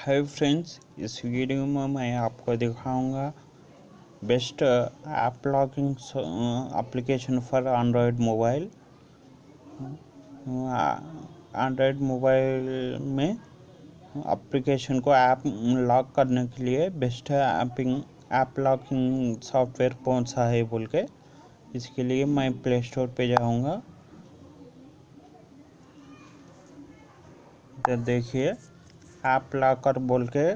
Hi friends इस video में मैं आपको दिखाऊँगा best app logging application for Android mobile Android mobile में एप्लीकेशन को ऐप लॉक करने के लिए बेस्ट ऐपिंग ऐप लॉकिंग सॉफ्टवेयर कौन सा है बोल के इसके लिए मैं प्ले स्टोर पे जाऊँगा। देखिए। ऐप लॉकर बोल के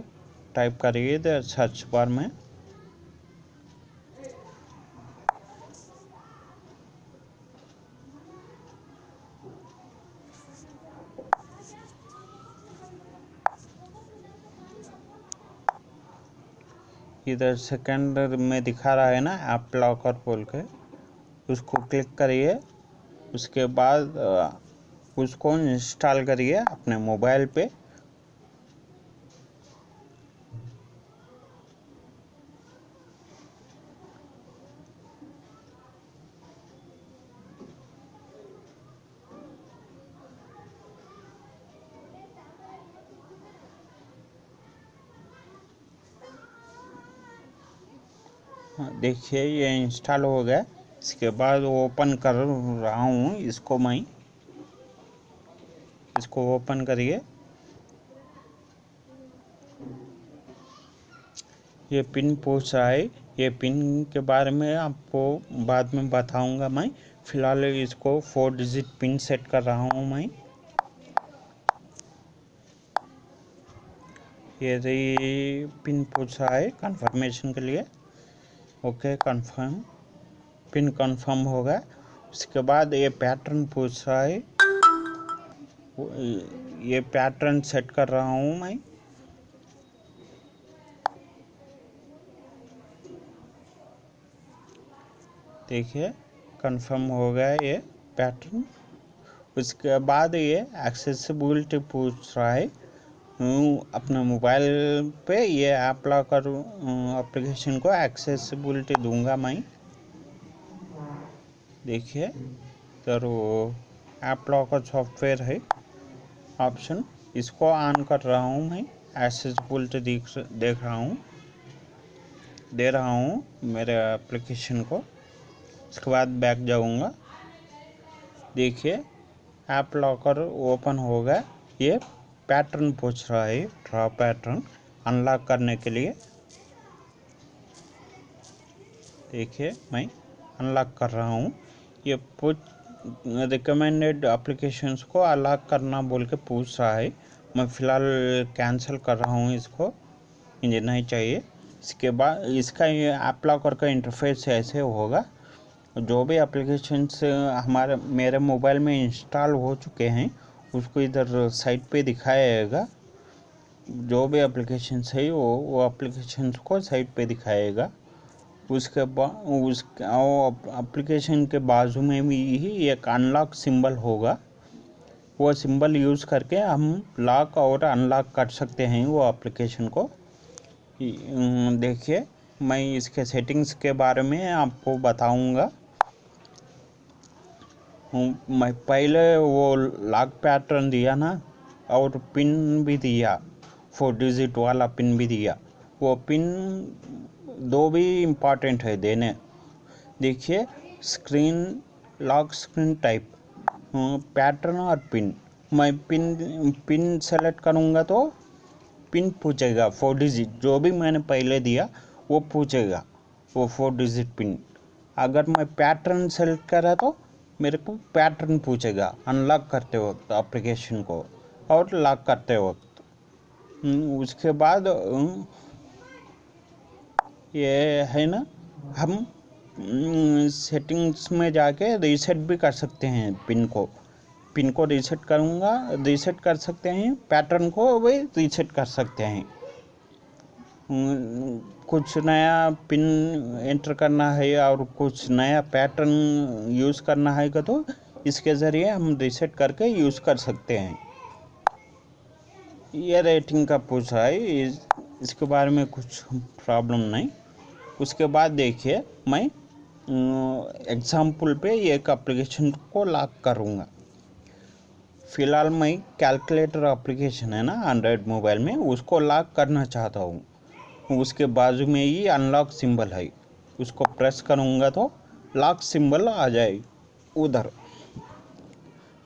टाइप करिए इधर सर्च बार में। इधर सेकंड में दिखा रहा है ना ऐप लॉकर बोल के। उसको क्लिक करिए। उसके बाद उसको इंस्टॉल करिए अपने मोबाइल पे। हाँ, देखिए ये इंस्टॉल हो गया। इसके बाद ओपन कर रहा हूँ इसको मैं। इसको ओपन करिए। ये पिन पूछ रहा है। ये पिन के बारे में आपको बाद में बताऊँगा मैं। फ़िलहाल इसको फोर डिजिट पिन सेट कर रहा हूँ मैं। ये पिन पूछ रहा है कंफर्मेशन के लिए। ओके कंफर्म पिन कंफर्म होगा उसके बाद ये पैटर्न पूछ रहा है। ये पैटर्न सेट कर रहा हूँ मैं। देखिए कंफर्म हो गया ये पैटर्न उसके बाद ये एक्सेसिबिलिटी पूछ रहा है। अपने मोबाइल पे, ये ऐप लॉकर एप्लीकेशन को एक्सेसिबिलिटी दूँगा मैं। देखिए तो ऐप लॉकर सॉफ्टवेयर है ऑप्शन इसको ऑन कर रहा हूँ मैं एक्सेसिबिलिटी देख देख रहा हूँ। दे रहा हूँ मेरे एप्लीकेशन को उसके बाद बैक जाऊँगा। देखिए ऐप लॉकर ओपन होगा ये पैटर्न पूछ रहा है, ड्रा पैटर्न, अनलॉक करने के लिए। देखिए, मैं अनलॉक कर रहा हूँ। ये पूछ रिकमेंडेड एप्लीकेशंस को अनलॉक करना बोल के पूछ रहा है। मैं फ़िलहाल कैंसिल कर रहा हूँ इसको। मुझे नहीं चाहिए। इसके बाद इसका ये ऐप लॉकर का इंटरफेस ऐसे होगा। जो भी एप्लीकेशंस हमारे, मेरे मोबाइल में इंस्टॉल हो चुके हैं उसको इधर साइट पे दिखाएगा। जो भी एप्लीकेशन है, वो वो एप्लीकेशन को साइट पे दिखाएगा। उसके बाद उस एप्लीकेशन के बाजू में भी ही एक अनलॉक सिंबल होगा। वो सिंबल यूज़ करके हम लॉक और अनलॉक कर सकते हैं वो एप्लीकेशन को। देखिए, मैं इसके सेटिंग्स के बारे में आपको बताऊँगा। मैं पहले वो लॉक पैटर्न दिया ना, और पिन भी दिया फोर डिजिट वाला पिन भी दिया। वो पिन दो भी इंपॉर्टेंट है देने। देखिए screen lock screen type pattern और पिन मैं पिन पिन सेलेक्ट करूँगा तो पिन पूछेगा फोर डिजिट जो भी मैंने पहले दिया, वो पूछेगा, वो फोर डिजिट पिन अगर मैं पैटर्न सेलेक्ट करा तो मेरे को पैटर्न पूछेगा अनलॉक करते वक्त एप्लीकेशन को और लॉक करते वक्त। हम्म, उसके बाद ये है ना हम सेटिंग्स में जाके रीसेट भी कर सकते हैं पिन को। पिन को रीसेट करूँगा रीसेट कर सकते हैं पैटर्न को भी रीसेट कर सकते हैं। कुछ नया पिन एंटर करना है और कुछ नया पैटर्न यूज़ करना है का तो इसके ज़रिए हम रिसेट करके यूज़ कर सकते हैं। ये रेटिंग का पूछ रहा है इस, इसके बारे में कुछ प्रॉब्लम नहीं। उसके बाद देखिए मैं एग्ज़ाम्पल पे एक एप्लीकेशन को लॉक करूँगा। फ़िलहाल मैं कैलकुलेटर एप्लीकेशन है ना एंड्रॉयड मोबाइल में उसको लॉक करना चाहता हूँ। उसके बाजू में ही अनलॉक सिंबल है। उसको प्रेस करूँगा तो लॉक सिंबल आ जाए उधर।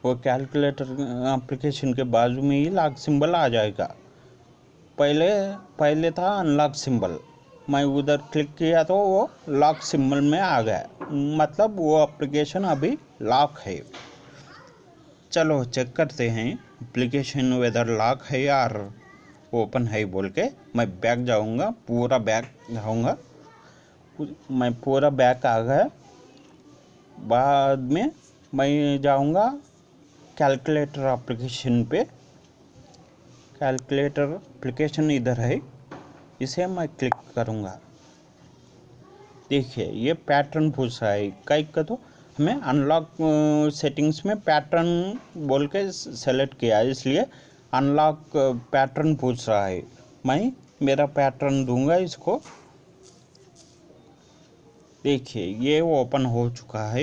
वो कैलकुलेटर एप्लीकेशन के बाजू में ही लॉक सिंबल आ जाएगा। पहले पहले था अनलॉक सिंबल मैं उधर क्लिक किया तो वो लॉक सिंबल में आ गया। मतलब वो एप्लीकेशन अभी लॉक है। चलो चेक करते हैं। एप्लीकेशन वेदर लॉक है यार ओपन है बोल के, मैं बैक जाऊँगा, पूरा बैग जाऊँगा। मैं पूरा बैक आ गया। बाद में मैं जाऊँगा कैलकुलेटर एप्लीकेशन पे। कैलकुलेटर एप्लीकेशन इधर है, इसे मैं क्लिक करूँगा। देखिए, ये पैटर्न पूछ रहा है, कई का तो हमें अनलॉक सेटिंग्स में पैटर्न बोल के सेलेक्ट किया इसलिए अनलॉक पैटर्न पूछ रहा है। मैं मेरा पैटर्न दूँगा इसको। देखिए, ये ओपन हो चुका है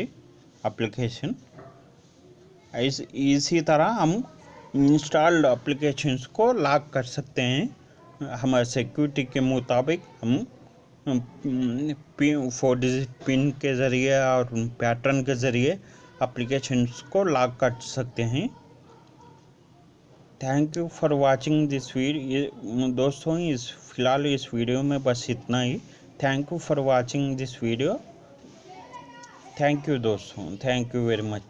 एप्लीकेशन इस, इसी तरह हम इंस्टॉल्ड एप्लीकेशंस को लॉक कर सकते हैं। हमारे सिक्योरिटी के मुताबिक हम पिन फोर डिजिट पिन के ज़रिए और पैटर्न के ज़रिए एप्लीकेशंस को लॉक कर सकते हैं। Thank you for watching this video दोस्तों, इस, फ़िलहाल इस वीडियो में बस इतना ही। Thank you for watching this video thank you दोस्तों. Thank you very much